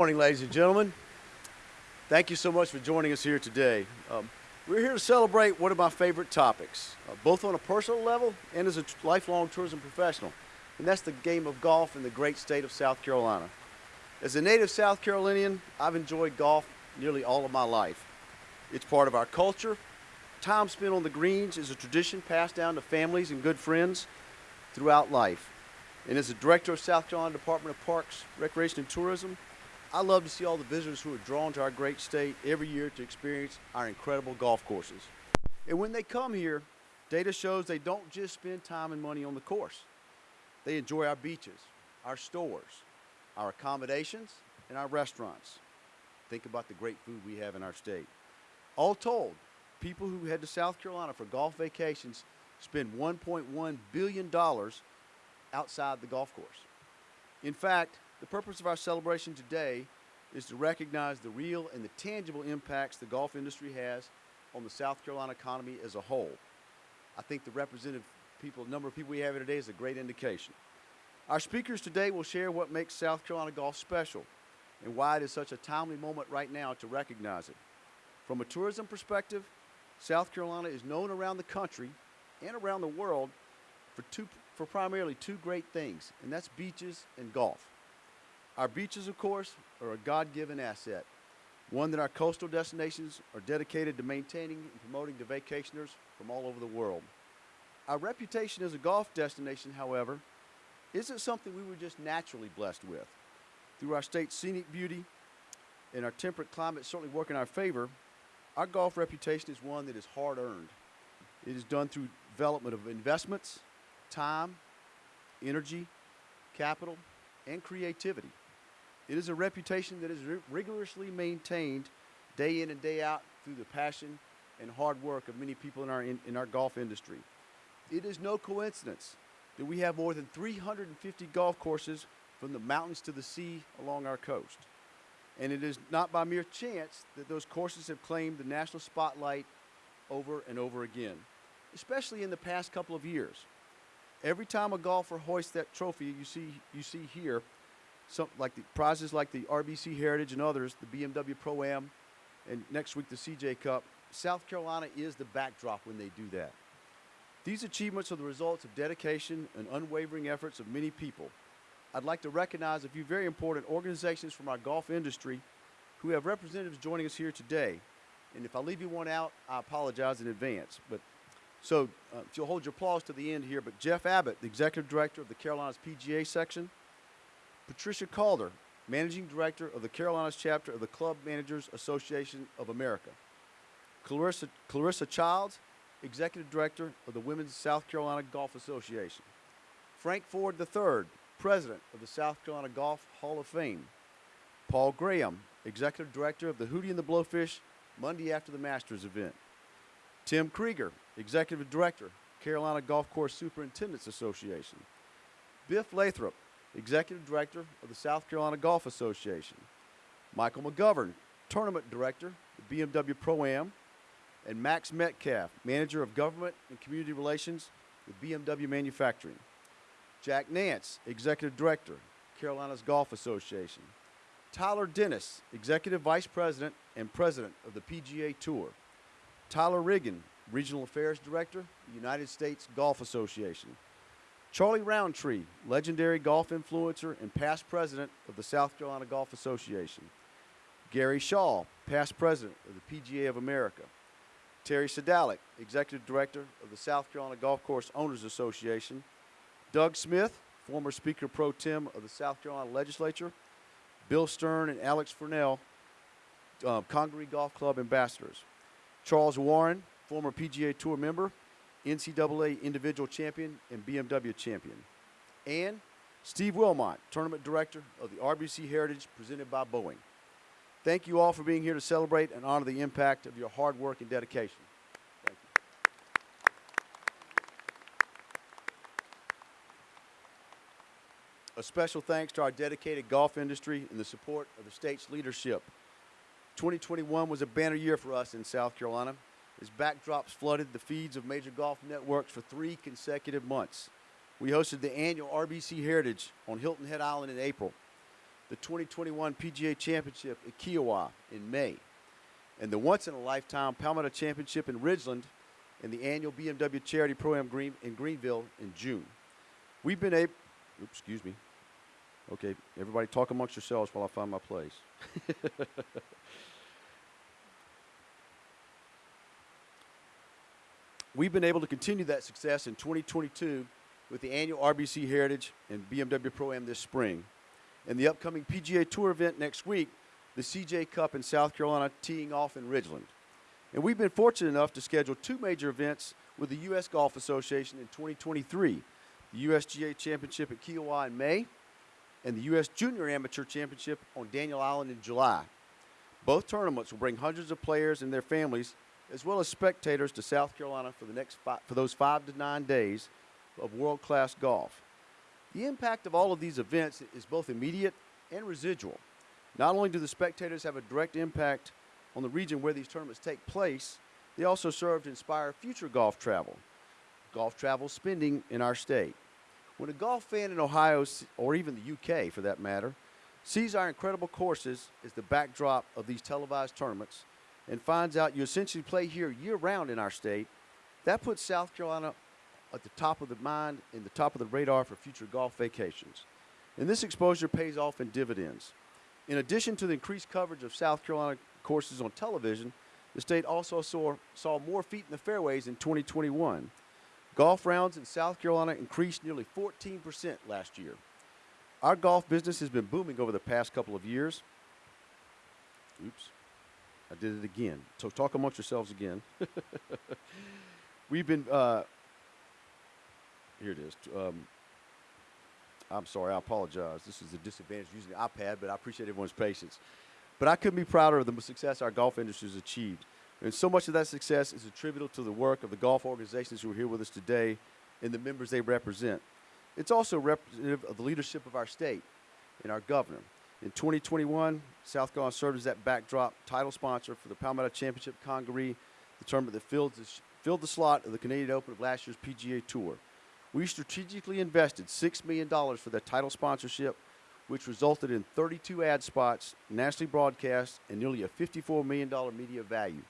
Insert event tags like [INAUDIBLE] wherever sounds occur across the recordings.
Morning, ladies and gentlemen. Thank you so much for joining us here today. Um, we're here to celebrate one of my favorite topics, uh, both on a personal level and as a lifelong tourism professional, and that's the game of golf in the great state of South Carolina. As a native South Carolinian, I've enjoyed golf nearly all of my life. It's part of our culture. Time spent on the greens is a tradition passed down to families and good friends throughout life. And as a director of South Carolina Department of Parks, Recreation, and Tourism, I love to see all the visitors who are drawn to our great state every year to experience our incredible golf courses. And when they come here, data shows they don't just spend time and money on the course. They enjoy our beaches, our stores, our accommodations, and our restaurants. Think about the great food we have in our state. All told, people who head to South Carolina for golf vacations spend $1.1 billion outside the golf course. In fact, the purpose of our celebration today is to recognize the real and the tangible impacts the golf industry has on the South Carolina economy as a whole. I think the representative people, number of people we have here today is a great indication. Our speakers today will share what makes South Carolina golf special and why it is such a timely moment right now to recognize it. From a tourism perspective, South Carolina is known around the country and around the world for, two, for primarily two great things, and that's beaches and golf. Our beaches, of course, are a God-given asset, one that our coastal destinations are dedicated to maintaining and promoting to vacationers from all over the world. Our reputation as a golf destination, however, isn't something we were just naturally blessed with. Through our state's scenic beauty and our temperate climate certainly work in our favor, our golf reputation is one that is hard earned. It is done through development of investments, time, energy, capital, and creativity. It is a reputation that is rigorously maintained day in and day out through the passion and hard work of many people in our, in, in our golf industry. It is no coincidence that we have more than 350 golf courses from the mountains to the sea along our coast. And it is not by mere chance that those courses have claimed the national spotlight over and over again, especially in the past couple of years. Every time a golfer hoists that trophy you see, you see here, some like the prizes like the RBC Heritage and others, the BMW Pro Am, and next week the CJ Cup. South Carolina is the backdrop when they do that. These achievements are the results of dedication and unwavering efforts of many people. I'd like to recognize a few very important organizations from our golf industry who have representatives joining us here today. And if I leave you one out, I apologize in advance. But so uh, if you'll hold your applause to the end here, but Jeff Abbott, the executive director of the Carolinas PGA section, Patricia Calder, Managing Director of the Carolinas chapter of the Club Managers Association of America. Clarissa, Clarissa Childs, Executive Director of the Women's South Carolina Golf Association. Frank Ford III, President of the South Carolina Golf Hall of Fame. Paul Graham, Executive Director of the Hootie and the Blowfish Monday after the Masters event. Tim Krieger, Executive Director, Carolina Golf Course Superintendents Association. Biff Lathrop, Executive Director of the South Carolina Golf Association. Michael McGovern, Tournament Director, the BMW Pro-Am, and Max Metcalf, Manager of Government and Community Relations with BMW Manufacturing. Jack Nance, Executive Director, Carolinas Golf Association. Tyler Dennis, Executive Vice President and President of the PGA Tour. Tyler Riggin, Regional Affairs Director, United States Golf Association. Charlie Roundtree, legendary golf influencer and past president of the South Carolina Golf Association. Gary Shaw, past president of the PGA of America. Terry Sedalick, executive director of the South Carolina Golf Course Owners Association. Doug Smith, former Speaker Pro Tem of the South Carolina Legislature. Bill Stern and Alex Furnell, uh, Congaree Golf Club ambassadors. Charles Warren, former PGA Tour member NCAA individual champion and BMW champion. And Steve Wilmot, tournament director of the RBC Heritage presented by Boeing. Thank you all for being here to celebrate and honor the impact of your hard work and dedication. Thank you. A special thanks to our dedicated golf industry and the support of the state's leadership. 2021 was a banner year for us in South Carolina as backdrops flooded the feeds of major golf networks for three consecutive months. We hosted the annual RBC Heritage on Hilton Head Island in April. the 2021 PGA Championship at Kiawah in May, and the once in a lifetime Palmetto Championship in Ridgeland and the annual BMW Charity Pro-Am Green, in Greenville in June. We've been able, excuse me. Okay, everybody talk amongst yourselves while I find my place. [LAUGHS] We've been able to continue that success in 2022 with the annual RBC Heritage and BMW Pro-Am this spring. And the upcoming PGA Tour event next week, the CJ Cup in South Carolina teeing off in Ridgeland. And we've been fortunate enough to schedule two major events with the U.S. Golf Association in 2023 the USGA Championship at Kiawah in May and the U.S. Junior Amateur Championship on Daniel Island in July. Both tournaments will bring hundreds of players and their families, as well as spectators, to South Carolina for, the next five, for those five to nine days of world class golf. The impact of all of these events is both immediate and residual. Not only do the spectators have a direct impact on the region where these tournaments take place, they also serve to inspire future golf travel, golf travel spending in our state. When a golf fan in Ohio, or even the UK for that matter, sees our incredible courses as the backdrop of these televised tournaments and finds out you essentially play here year round in our state, that puts South Carolina at the top of the mind and the top of the radar for future golf vacations. And this exposure pays off in dividends. In addition to the increased coverage of South Carolina courses on television, the state also saw, saw more feet in the fairways in 2021. Golf rounds in South Carolina increased nearly 14% last year. Our golf business has been booming over the past couple of years. Oops, I did it again. So talk amongst yourselves again. [LAUGHS] We've been, uh, here it is. Um, I'm sorry, I apologize. This is a disadvantage using the iPad, but I appreciate everyone's patience. But I couldn't be prouder of the success our golf industry has achieved. And so much of that success is attributable to the work of the golf organizations who are here with us today and the members they represent. It's also representative of the leadership of our state and our governor. In 2021, South Carolina served as that backdrop title sponsor for the Palmetto Championship Congaree, the tournament that filled the, filled the slot of the Canadian Open of last year's PGA Tour. We strategically invested $6 million for that title sponsorship – which resulted in 32 ad spots, nationally broadcast, and nearly a $54 million media value.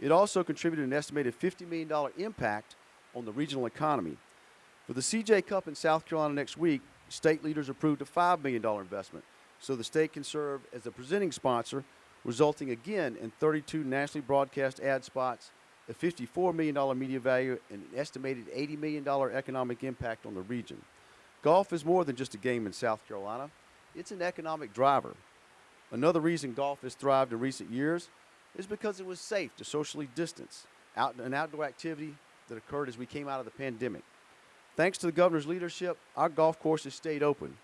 It also contributed an estimated $50 million impact on the regional economy. For the CJ Cup in South Carolina next week, state leaders approved a $5 million investment so the state can serve as a presenting sponsor, resulting again in 32 nationally broadcast ad spots, a $54 million media value, and an estimated $80 million economic impact on the region. Golf is more than just a game in South Carolina it's an economic driver. Another reason golf has thrived in recent years is because it was safe to socially distance, out, an outdoor activity that occurred as we came out of the pandemic. Thanks to the governor's leadership, our golf courses stayed open,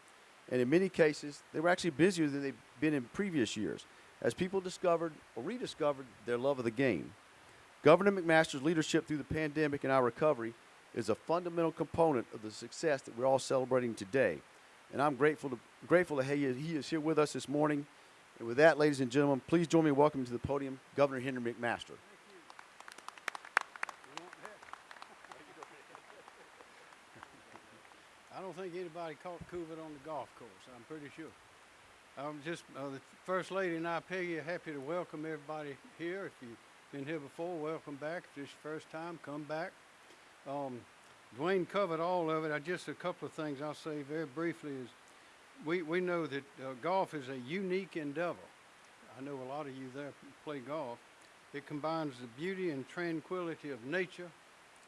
and in many cases, they were actually busier than they've been in previous years as people discovered or rediscovered their love of the game. Governor McMaster's leadership through the pandemic and our recovery is a fundamental component of the success that we're all celebrating today and I'm grateful to grateful that he is, he is here with us this morning. And with that, ladies and gentlemen, please join me in welcoming to the podium Governor Henry McMaster. I don't think anybody caught COVID on the golf course. I'm pretty sure. I'm just uh, the first lady and I, Peggy, are happy to welcome everybody here. If you've been here before, welcome back. If this is your first time, come back. Um, Duane covered all of it. I just a couple of things I'll say very briefly is we, we know that uh, golf is a unique endeavor. I know a lot of you there play golf. It combines the beauty and tranquility of nature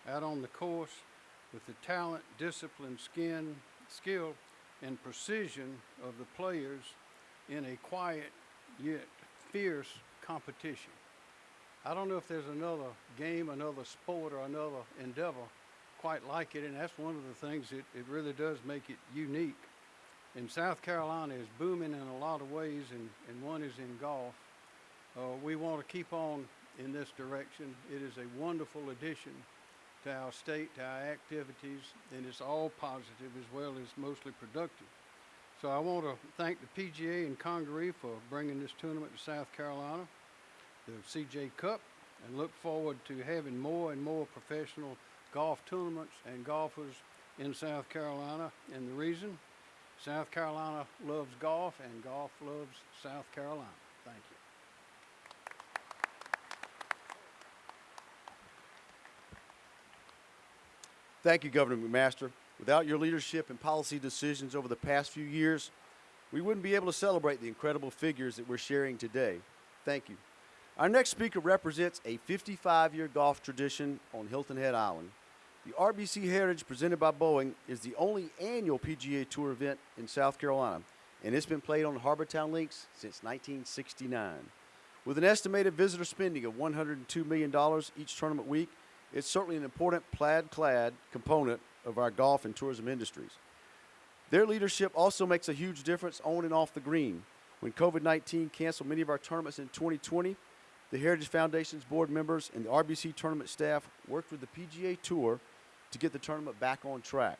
out on the course with the talent, discipline, skin, skill, and precision of the players in a quiet yet fierce competition. I don't know if there's another game, another sport, or another endeavor quite like it, and that's one of the things that it really does make it unique. And South Carolina is booming in a lot of ways, and, and one is in golf. Uh, we want to keep on in this direction. It is a wonderful addition to our state, to our activities, and it's all positive as well as mostly productive. So I want to thank the PGA and Congaree for bringing this tournament to South Carolina, the CJ Cup, and look forward to having more and more professional golf tournaments and golfers in South Carolina. And the reason, South Carolina loves golf, and golf loves South Carolina. Thank you. Thank you, Governor McMaster. Without your leadership and policy decisions over the past few years, we wouldn't be able to celebrate the incredible figures that we're sharing today. Thank you. Our next speaker represents a 55 year golf tradition on Hilton Head Island. The RBC Heritage presented by Boeing is the only annual PGA Tour event in South Carolina, and it's been played on Harbour Town Links since 1969. With an estimated visitor spending of $102 million each tournament week, it's certainly an important plaid clad component of our golf and tourism industries. Their leadership also makes a huge difference on and off the green. When COVID 19 canceled many of our tournaments in 2020, the Heritage Foundation's board members and the RBC tournament staff worked with the PGA Tour to get the tournament back on track.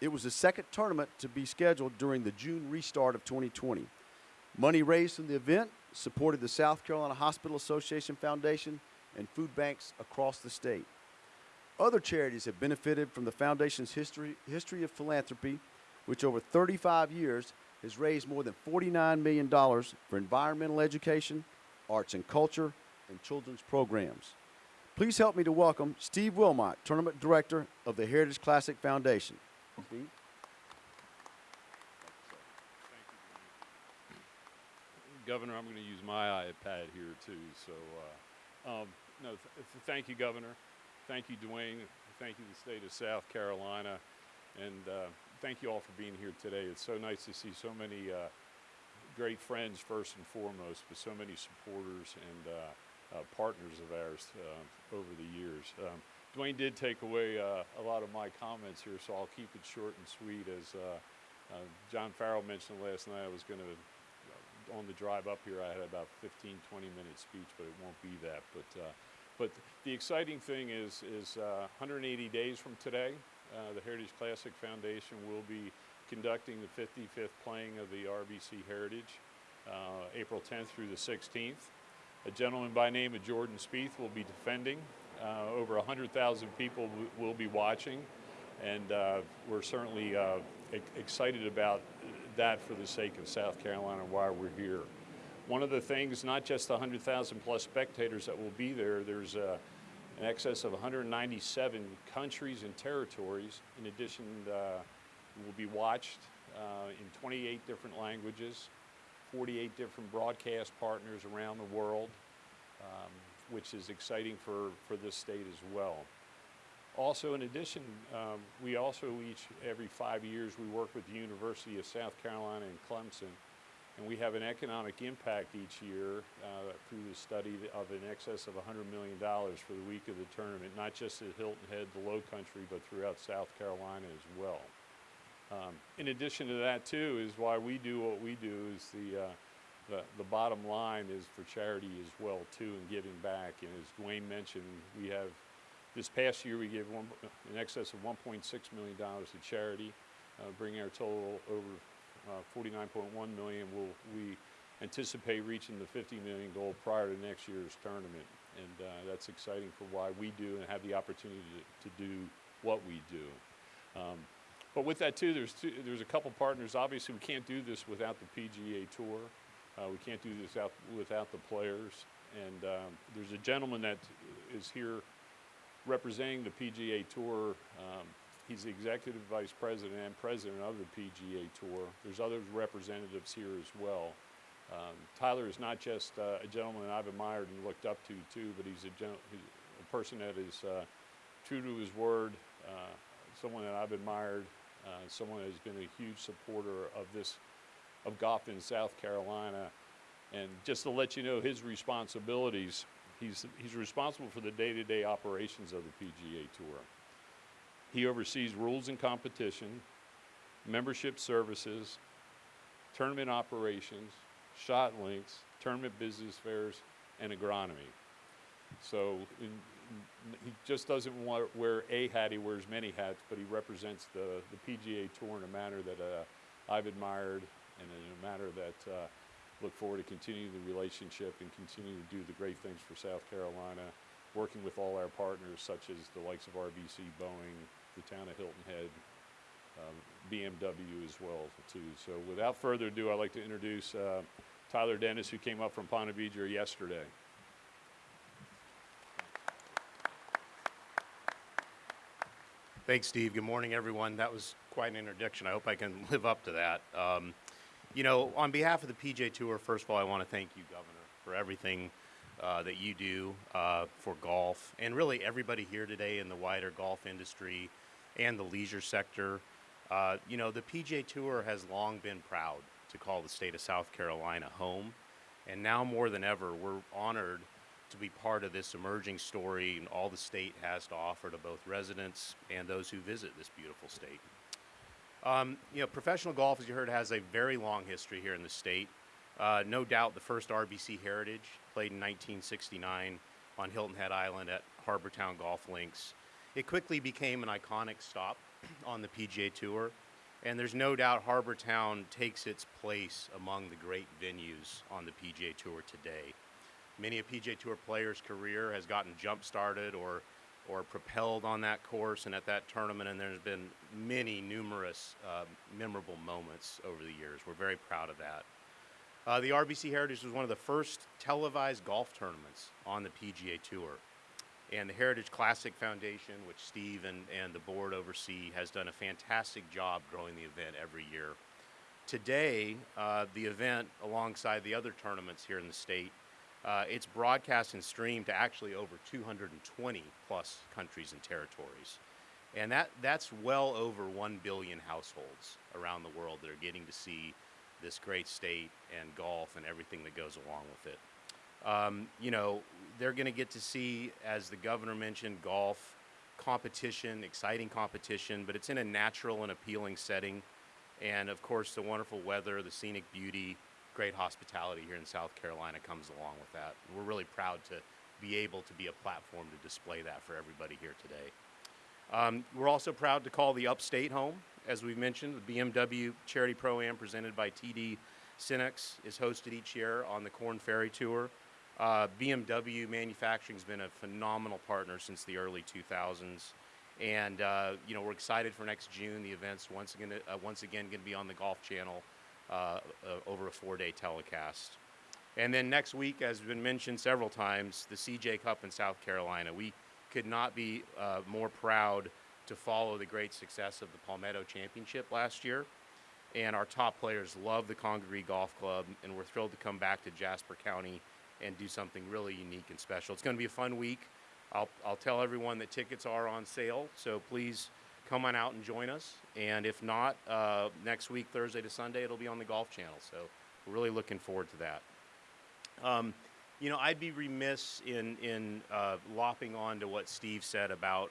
It was the second tournament to be scheduled during the June restart of 2020. Money raised from the event supported the South Carolina Hospital Association Foundation and food banks across the state. Other charities have benefited from the foundation's history, history of philanthropy, which over 35 years has raised more than $49 million for environmental education, arts and culture, and children's programs. Please help me to welcome Steve Wilmot, Tournament Director of the Heritage Classic Foundation. Steve? Governor, I'm going to use my iPad here too. So, uh, um, no, th- th- thank you, Governor. Thank you, Duane. Thank you, the state of South Carolina, and uh, thank you all for being here today. It's so nice to see so many uh, great friends, first and foremost, but so many supporters and uh, uh, partners of ours uh, over the years. Um, Duane did take away uh, a lot of my comments here, so I'll keep it short and sweet. As John Farrell mentioned last night, I was going to on the drive up here, I had about 15, 20 minute speech, but it won't be that. But, uh, but the exciting thing is, is uh, 180 days from today, uh, the Heritage Classic Foundation will be conducting the 55th playing of the RBC Heritage, uh, April 10th through the 16th. A gentleman by name of Jordan Spieth will be defending. Uh, over 100,000 people will be watching, and we're certainly excited about that for the sake of South Carolina while we're here. One of the things, not just the 100,000 plus spectators that will be there, there's uh, an excess of 197 countries and territories. In addition, uh, will be watched uh, in 28 different languages, 48 different broadcast partners around the world, um, which is exciting for, for this state as well. Also, in addition, um, we also each, every five years, we work with the University of South Carolina in Clemson, and we have an economic impact each year uh, through the study of in excess of $100 million for the week of the tournament, not just at Hilton Head, the Low Country, but throughout South Carolina as well. Um, in addition to that, too, is why we do what we do is the, uh, the, the bottom line is for charity as well, too, and giving back. And as Duane mentioned, we have this past year, we gave one, in excess of $1.6 million to charity, uh, bringing our total over uh, 49.1 million. We'll, we anticipate reaching the 50 million goal prior to next year's tournament, and uh, that's exciting for why we do and have the opportunity to, to do what we do. Um, but with that too, there's two, there's a couple partners. Obviously, we can't do this without the PGA Tour. Uh, we can't do this without, without the players. And um, there's a gentleman that is here representing the PGA Tour. Um, he's the executive vice president and president of the PGA Tour. There's other representatives here as well. Um, Tyler is not just uh, a gentleman I've admired and looked up to too, but he's a, gen- a person that is uh, true to his word, uh, someone that I've admired, uh, someone that has been a huge supporter of this, of golf in South Carolina. And just to let you know his responsibilities, He's, he's responsible for the day-to-day operations of the PGA Tour. He oversees rules and competition, membership services, tournament operations, shot links, tournament business fairs, and agronomy. So in, he just doesn't wear a hat, he wears many hats, but he represents the, the PGA Tour in a manner that uh, I've admired and in a manner that uh, look forward to continuing the relationship and continue to do the great things for South Carolina, working with all our partners such as the likes of RBC, Boeing, the town of Hilton Head, um, BMW as well too. So without further ado, I'd like to introduce uh, Tyler Dennis, who came up from Ponte Vedra yesterday. Thanks, Steve. Good morning, everyone. That was quite an introduction. I hope I can [LAUGHS] live up to that. Um, you know, on behalf of the PGA Tour, first of all, I want to thank you, Governor, for everything uh, that you do uh, for golf and really everybody here today in the wider golf industry and the leisure sector. Uh, you know, the PGA Tour has long been proud to call the state of South Carolina home. And now more than ever, we're honored to be part of this emerging story and all the state has to offer to both residents and those who visit this beautiful state. Um, you know, professional golf, as you heard, has a very long history here in the state. Uh, no doubt the first RBC Heritage played in 1969 on Hilton Head Island at Harbour Town Golf Links. It quickly became an iconic stop [CLEARS THROAT] on the PGA Tour, and there's no doubt Harbour Town takes its place among the great venues on the PGA Tour today. Many a PGA Tour player's career has gotten jump started or or propelled on that course and at that tournament, and there's been many numerous uh, memorable moments over the years. We're very proud of that. Uh, the RBC Heritage was one of the first televised golf tournaments on the PGA Tour. And the Heritage Classic Foundation, which Steve and, and the board oversee, has done a fantastic job growing the event every year. Today, uh, the event, alongside the other tournaments here in the state, uh, it's broadcast and streamed to actually over 220 plus countries and territories. And that, that's well over 1 billion households around the world that are getting to see this great state and golf and everything that goes along with it. Um, you know, they're going to get to see, as the governor mentioned, golf competition, exciting competition, but it's in a natural and appealing setting. And of course, the wonderful weather, the scenic beauty, great hospitality here in South Carolina comes along with that. We're really proud to be able to be a platform to display that for everybody here today. Um, we're also proud to call the Upstate home. As we've mentioned, the BMW Charity Pro-Am presented by TD SYNNEX is hosted each year on the Korn Ferry Tour. Uh, BMW Manufacturing has been a phenomenal partner since the early 2000s. And, uh, you know, we're excited for next June. The event's once again, uh, once again going to be on the Golf Channel uh, uh, over a four-day telecast. And then next week, as has been mentioned several times, the CJ Cup in South Carolina. We could not be uh, more proud to follow the great success of the Palmetto Championship last year. And our top players love the Congaree Golf Club, and we're thrilled to come back to Jasper County and do something really unique and special. It's going to be a fun week. I'll, I'll tell everyone that tickets are on sale, so please come on out and join us. And if not, uh, next week, Thursday to Sunday, it'll be on the Golf Channel. So we're really looking forward to that. Um, you know, I'd be remiss in, in uh, lopping on to what Steve said about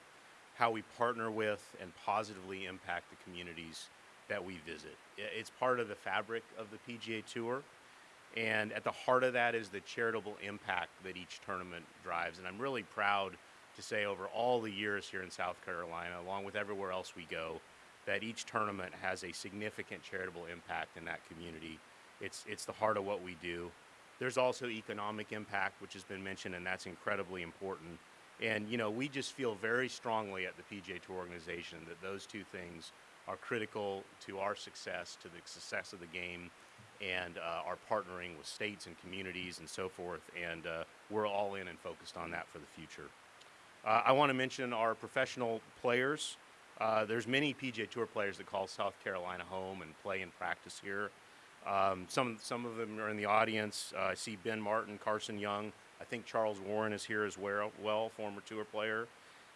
how we partner with and positively impact the communities that we visit. It's part of the fabric of the PGA Tour. And at the heart of that is the charitable impact that each tournament drives. And I'm really proud to say over all the years here in South Carolina, along with everywhere else we go, that each tournament has a significant charitable impact in that community. It's, it's the heart of what we do. There's also economic impact, which has been mentioned, and that's incredibly important. And, you know, we just feel very strongly at the PGA Tour organization that those two things are critical to our success, to the success of the game, and uh, our partnering with states and communities and so forth. And uh, we're all in and focused on that for the future. Uh, I want to mention our professional players. Uh, there's many PGA Tour players that call South Carolina home and play and practice here. Um, some some of them are in the audience. Uh, I see Ben Martin, Carson Young. I think Charles Warren is here as well, former tour player.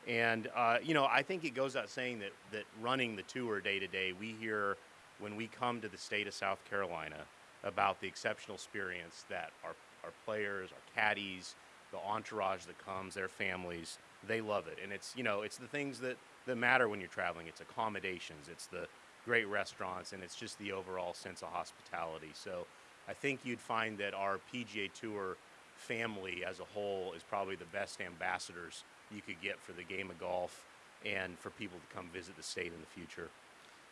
And uh, you know, I think it goes out saying that that running the tour day to day, we hear when we come to the state of South Carolina about the exceptional experience that our our players, our caddies, the entourage that comes, their families, they love it. And it's, you know, it's the things that, that matter when you're traveling. It's accommodations, it's the great restaurants, and it's just the overall sense of hospitality. So I think you'd find that our PGA Tour family as a whole is probably the best ambassadors you could get for the game of golf and for people to come visit the state in the future.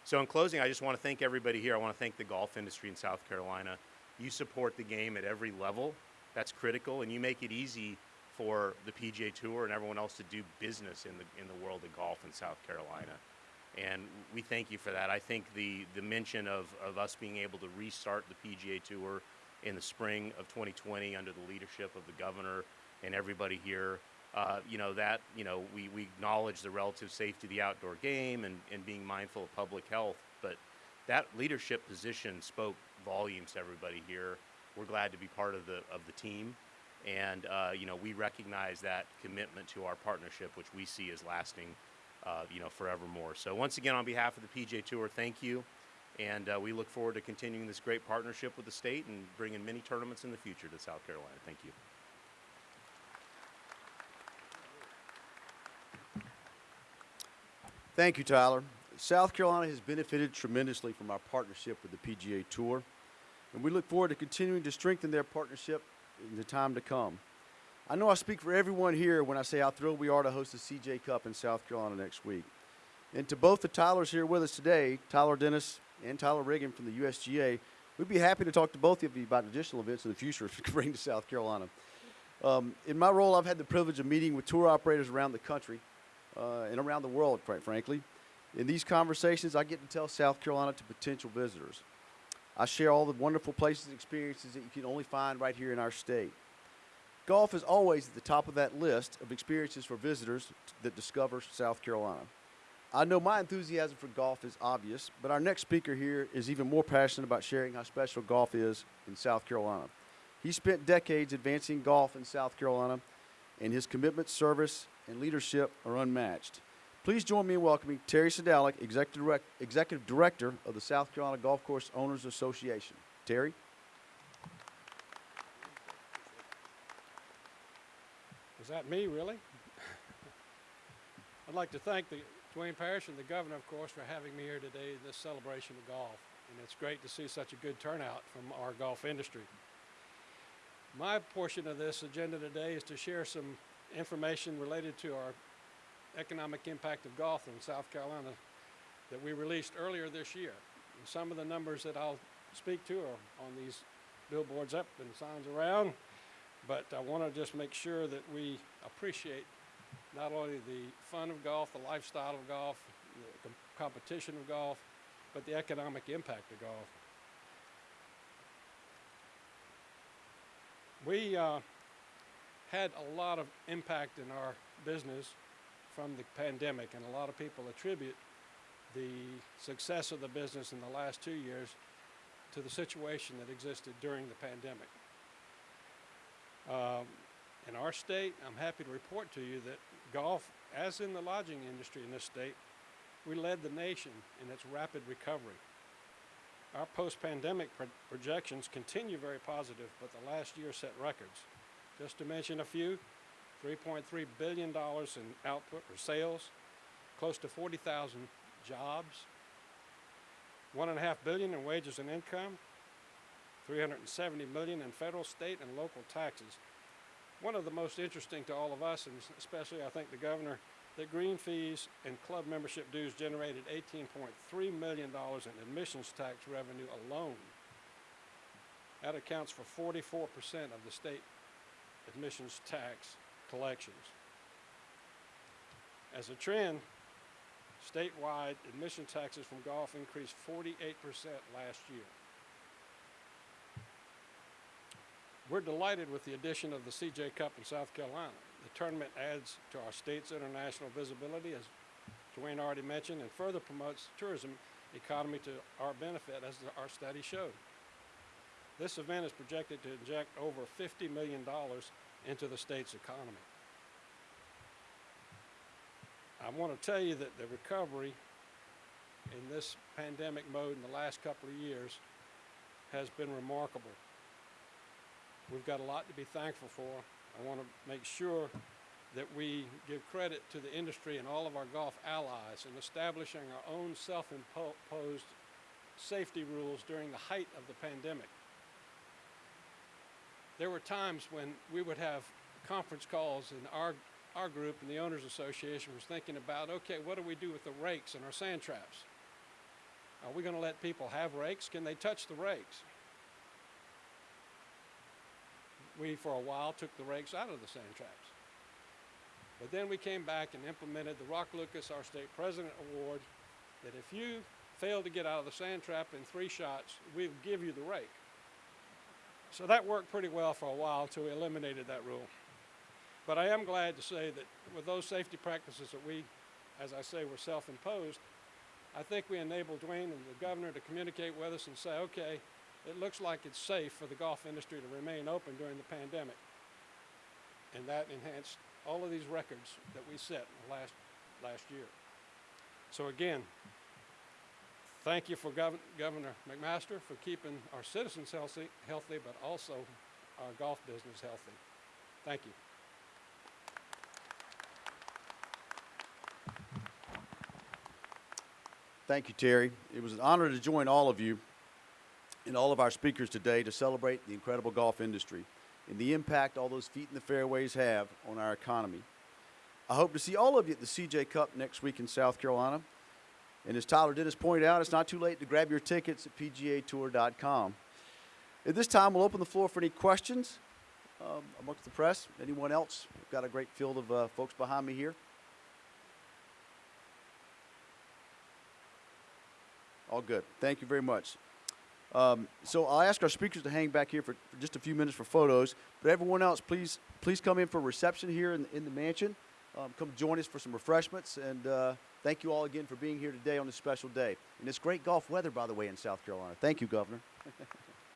So in closing, I just want to thank everybody here. I want to thank the golf industry in South Carolina. You support the game at every level. That's critical, and you make it easy for the PGA Tour and everyone else to do business in the in the world of golf in South Carolina. and we thank you for that. I think the the mention of, of us being able to restart the PGA Tour in the spring of 2020 under the leadership of the governor and everybody here, uh, you know that you know we, we acknowledge the relative safety of the outdoor game and, and being mindful of public health, but that leadership position spoke volumes to everybody here. We're glad to be part of the of the team, and uh, you know we recognize that commitment to our partnership, which we see as lasting, uh, you know, forevermore. So once again, on behalf of the PGA Tour, thank you, and uh, we look forward to continuing this great partnership with the state and bringing many tournaments in the future to South Carolina. Thank you. Thank you, Tyler. South Carolina has benefited tremendously from our partnership with the PGA Tour, and we look forward to continuing to strengthen their partnership in the time to come. I know I speak for everyone here when I say how thrilled we are to host the CJ Cup in South Carolina next week. And to both the Tylers here with us today, Tyler Dennis and Tyler Riggin from the USGA, we'd be happy to talk to both of you about additional events in the future if you can bring to South Carolina. Um, in my role, I've had the privilege of meeting with tour operators around the country uh, and around the world, quite frankly. In these conversations, I get to tell South Carolina to potential visitors. I share all the wonderful places and experiences that you can only find right here in our state. Golf is always at the top of that list of experiences for visitors that discover South Carolina. I know my enthusiasm for golf is obvious, but our next speaker here is even more passionate about sharing how special golf is in South Carolina. He spent decades advancing golf in South Carolina, and his commitment, service, and leadership are unmatched. Please join me in welcoming Terry Sedalick, Executive, Direct, Executive Director of the South Carolina Golf Course Owners Association. Terry? Is that me, really? I'd like to thank the Duane Parrish and the governor, of course, for having me here today in this celebration of golf. And it's great to see such a good turnout from our golf industry. My portion of this agenda today is to share some information related to our economic impact of golf in South Carolina that we released earlier this year. And some of the numbers that I'll speak to are on these billboards up and signs around, but I want to just make sure that we appreciate not only the fun of golf, the lifestyle of golf, the com- competition of golf, but the economic impact of golf. We uh, had a lot of impact in our business from the pandemic, and a lot of people attribute the success of the business in the last two years to the situation that existed during the pandemic. Um, in our state, I'm happy to report to you that golf, as in the lodging industry in this state, we led the nation in its rapid recovery. Our post-pandemic pro- projections continue very positive, but the last year set records. Just to mention a few, $3.3 billion in output or sales, close to 40,000 jobs, one and a half billion in wages and income, 370 million in federal, state, and local taxes. One of the most interesting to all of us, and especially I think the governor, that green fees and club membership dues generated $18.3 million in admissions tax revenue alone. That accounts for 44% of the state admissions tax collections. As a trend, statewide admission taxes from golf increased 48% last year. We're delighted with the addition of the CJ Cup in South Carolina. The tournament adds to our state's international visibility, as Duane already mentioned, and further promotes tourism economy to our benefit, as our study showed. This event is projected to inject over $50 million into the state's economy. I want to tell you that the recovery in this pandemic mode in the last couple of years has been remarkable. We've got a lot to be thankful for. I want to make sure that we give credit to the industry and all of our golf allies in establishing our own self-imposed safety rules during the height of the pandemic. There were times when we would have conference calls and our, our group and the owners association was thinking about, okay, what do we do with the rakes and our sand traps? Are we going to let people have rakes? Can they touch the rakes? we, for a while, took the rakes out of the sand traps. But then we came back and implemented the Rock Lucas, our state president award, that if you fail to get out of the sand trap in three shots, we'll give you the rake. So that worked pretty well for a while until we eliminated that rule. But I am glad to say that with those safety practices that we, as I say, were self-imposed, I think we enabled Duane and the governor to communicate with us and say, okay, it looks like it's safe for the golf industry to remain open during the pandemic. And that enhanced all of these records that we set last, last year. So again, thank you for Gov- Governor McMaster for keeping our citizens healthy, healthy, but also our golf business healthy. Thank you. Thank you, Terry. It was an honor to join all of you and all of our speakers today to celebrate the incredible golf industry and the impact all those feet in the fairways have on our economy. I hope to see all of you at the CJ Cup next week in South Carolina. And as Tyler did Dennis point out, it's not too late to grab your tickets at PGAtour.com. At this time, we'll open the floor for any questions um, amongst the press. Anyone else? We've got a great field of uh, folks behind me here. All good. Thank you very much. Um, so I'll ask our speakers to hang back here for, for just a few minutes for photos. But everyone else, please, please come in for reception here in, in the mansion. Um, come join us for some refreshments. And uh, thank you all again for being here today on this special day. And it's great golf weather, by the way, in South Carolina. Thank you, Governor. [LAUGHS]